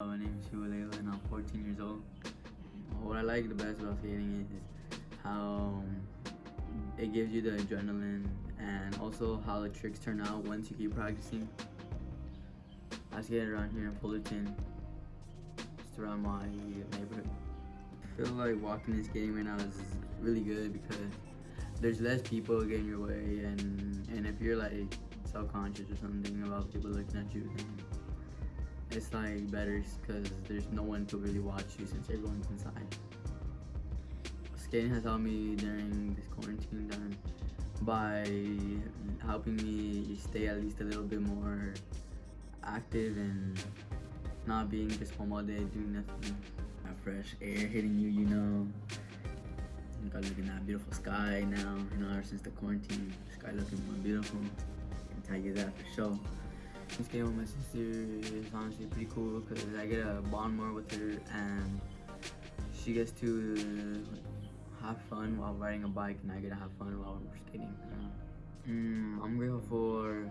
My name is Hualela and I'm 14 years old. What I like the best about skating is how um, it gives you the adrenaline and also how the tricks turn out once you keep practicing. I skate around here in Fullerton, just around my neighborhood. I feel like walking and skating right now is really good because there's less people getting your way and, and if you're like self-conscious or something about people looking at you then it's like better because there's no one to really watch you since everyone's inside. Skating has helped me during this quarantine time by helping me stay at least a little bit more active and not being just home all day doing nothing. That fresh air hitting you, you know. You got looking at that beautiful sky now, you know, ever since the quarantine, the sky looking more beautiful. I can tell you that for sure. Skating with my sister is honestly pretty cool because I get to bond more with her and she gets to have fun while riding a bike and I get to have fun while we're skating. Mm, I'm grateful for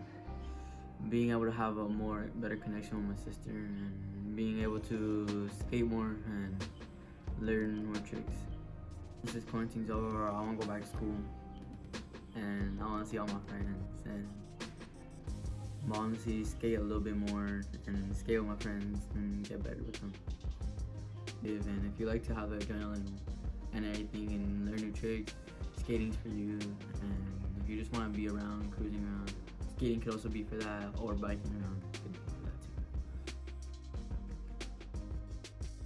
being able to have a more better connection with my sister and being able to skate more and learn more tricks. Once this quarantine's over, I want to go back to school and I want to see all my friends and honestly skate a little bit more and skate with my friends and get better with them. And if you like to have adrenaline and everything and learn new tricks, skating's for you. And if you just want to be around, cruising around, skating could also be for that or biking around.